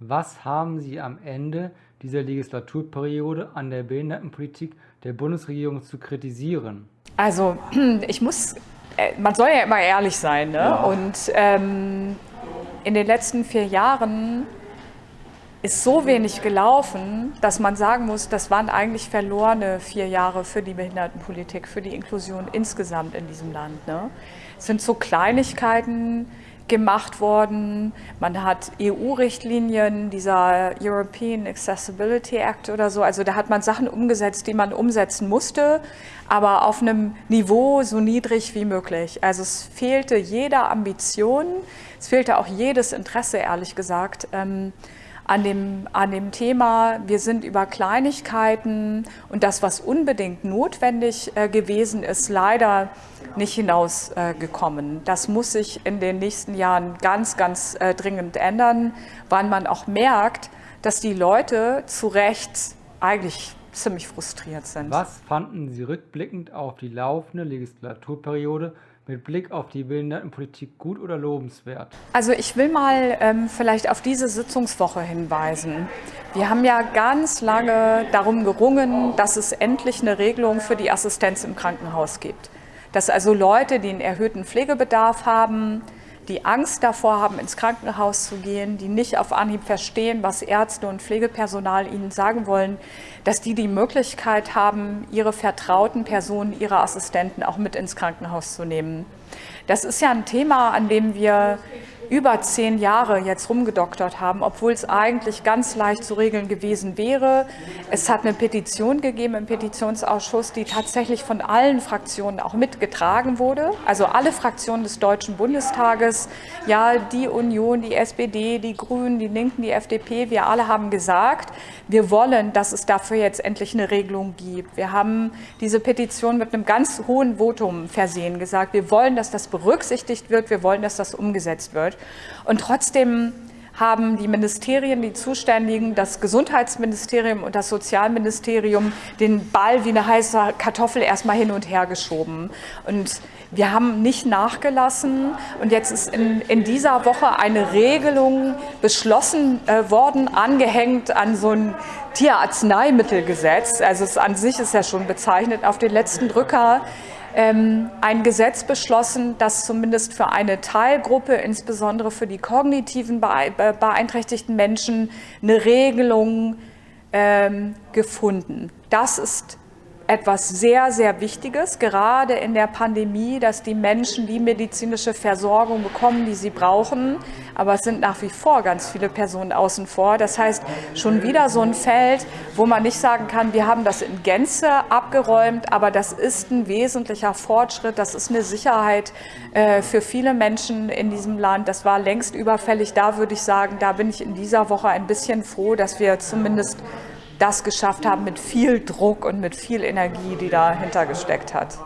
Was haben Sie am Ende dieser Legislaturperiode an der Behindertenpolitik der Bundesregierung zu kritisieren? Also ich muss, äh, man soll ja immer ehrlich sein. Ne? Ja. Und ähm, in den letzten vier Jahren ist so wenig gelaufen, dass man sagen muss, das waren eigentlich verlorene vier Jahre für die Behindertenpolitik, für die Inklusion insgesamt in diesem Land. Ne? Es sind so Kleinigkeiten, gemacht worden. Man hat EU-Richtlinien, dieser European Accessibility Act oder so. Also da hat man Sachen umgesetzt, die man umsetzen musste, aber auf einem Niveau so niedrig wie möglich. Also es fehlte jeder Ambition, es fehlte auch jedes Interesse, ehrlich gesagt. Ähm, an dem, an dem Thema, wir sind über Kleinigkeiten und das, was unbedingt notwendig äh, gewesen ist, leider nicht hinausgekommen. Äh, das muss sich in den nächsten Jahren ganz, ganz äh, dringend ändern, weil man auch merkt, dass die Leute zu Recht eigentlich ziemlich frustriert sind. Was fanden Sie rückblickend auf die laufende Legislaturperiode mit Blick auf die Behindertenpolitik gut oder lobenswert? Also ich will mal ähm, vielleicht auf diese Sitzungswoche hinweisen. Wir haben ja ganz lange darum gerungen, dass es endlich eine Regelung für die Assistenz im Krankenhaus gibt. Dass also Leute, die einen erhöhten Pflegebedarf haben, die Angst davor haben, ins Krankenhaus zu gehen, die nicht auf Anhieb verstehen, was Ärzte und Pflegepersonal ihnen sagen wollen, dass die die Möglichkeit haben, ihre vertrauten Personen, ihre Assistenten auch mit ins Krankenhaus zu nehmen. Das ist ja ein Thema, an dem wir über zehn Jahre jetzt rumgedoktert haben, obwohl es eigentlich ganz leicht zu regeln gewesen wäre. Es hat eine Petition gegeben im Petitionsausschuss, die tatsächlich von allen Fraktionen auch mitgetragen wurde. Also alle Fraktionen des Deutschen Bundestages, ja, die Union, die SPD, die Grünen, die Linken, die FDP, wir alle haben gesagt, wir wollen, dass es dafür jetzt endlich eine Regelung gibt. Wir haben diese Petition mit einem ganz hohen Votum versehen, gesagt, wir wollen, dass das berücksichtigt wird, wir wollen, dass das umgesetzt wird. Und trotzdem haben die Ministerien, die Zuständigen, das Gesundheitsministerium und das Sozialministerium den Ball wie eine heiße Kartoffel erstmal hin und her geschoben. Und wir haben nicht nachgelassen und jetzt ist in, in dieser Woche eine Regelung beschlossen äh, worden, angehängt an so ein Tierarzneimittelgesetz. Also es an sich ist ja schon bezeichnet auf den letzten Drücker ein Gesetz beschlossen, das zumindest für eine Teilgruppe, insbesondere für die kognitiven beeinträchtigten Menschen, eine Regelung ähm, gefunden. Das ist etwas sehr, sehr Wichtiges, gerade in der Pandemie, dass die Menschen die medizinische Versorgung bekommen, die sie brauchen. Aber es sind nach wie vor ganz viele Personen außen vor. Das heißt, schon wieder so ein Feld, wo man nicht sagen kann, wir haben das in Gänze abgeräumt, aber das ist ein wesentlicher Fortschritt. Das ist eine Sicherheit äh, für viele Menschen in diesem Land. Das war längst überfällig. Da würde ich sagen, da bin ich in dieser Woche ein bisschen froh, dass wir zumindest das geschafft haben mit viel Druck und mit viel Energie, die dahinter gesteckt hat.